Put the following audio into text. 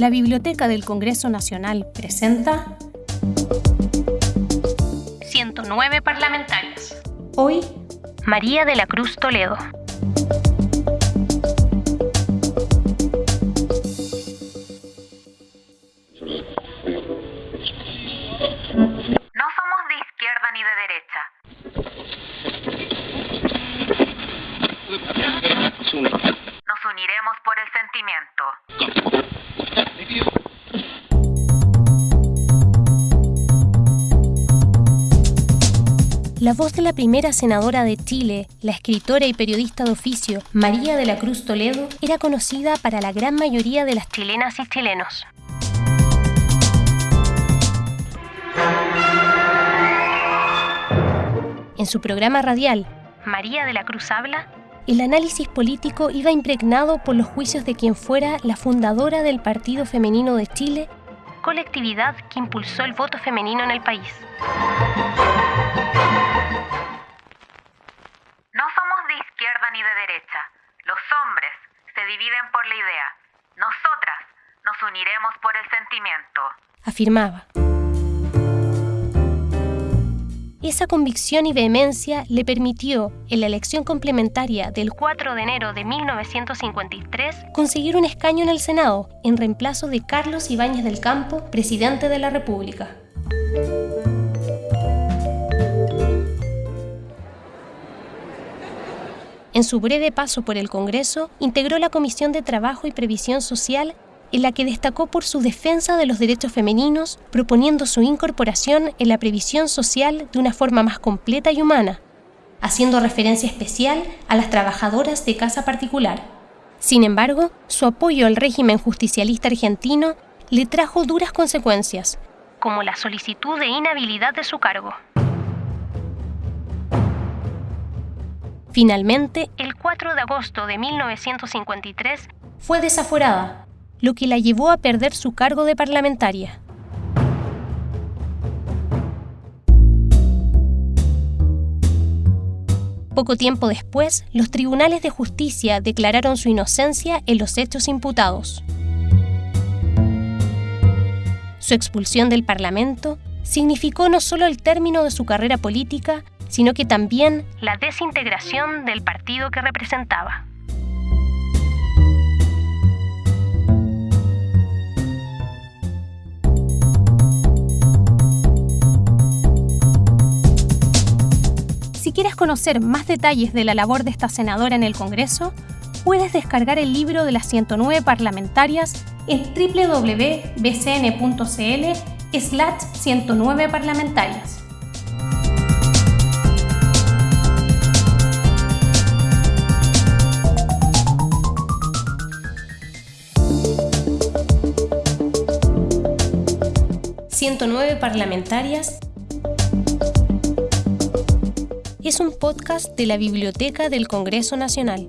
La Biblioteca del Congreso Nacional presenta 109 parlamentarios. Hoy, María de la Cruz Toledo. No somos de izquierda ni de derecha. Nos uniremos por el La voz de la primera senadora de Chile, la escritora y periodista de oficio María de la Cruz Toledo, era conocida para la gran mayoría de las chilenas y chilenos. En su programa radial, María de la Cruz habla, el análisis político iba impregnado por los juicios de quien fuera la fundadora del Partido Femenino de Chile, colectividad que impulsó el voto femenino en el país. Los hombres se dividen por la idea. Nosotras nos uniremos por el sentimiento. afirmaba. Esa convicción y vehemencia le permitió, en la elección complementaria del 4 de enero de 1953, conseguir un escaño en el Senado, en reemplazo de Carlos Ibáñez del Campo, presidente de la República. En su breve paso por el Congreso, integró la Comisión de Trabajo y Previsión Social, en la que destacó por su defensa de los derechos femeninos, proponiendo su incorporación en la previsión social de una forma más completa y humana, haciendo referencia especial a las trabajadoras de casa particular. Sin embargo, su apoyo al régimen justicialista argentino le trajo duras consecuencias, como la solicitud de inhabilidad de su cargo. Finalmente, el 4 de agosto de 1953, fue desaforada, lo que la llevó a perder su cargo de parlamentaria. Poco tiempo después, los tribunales de justicia declararon su inocencia en los hechos imputados. Su expulsión del Parlamento significó no solo el término de su carrera política, sino que también la desintegración del partido que representaba. Si quieres conocer más detalles de la labor de esta senadora en el Congreso, puedes descargar el libro de las 109 parlamentarias en www.bcn.cl slash 109 parlamentarias. ...109 parlamentarias... ...es un podcast de la Biblioteca del Congreso Nacional.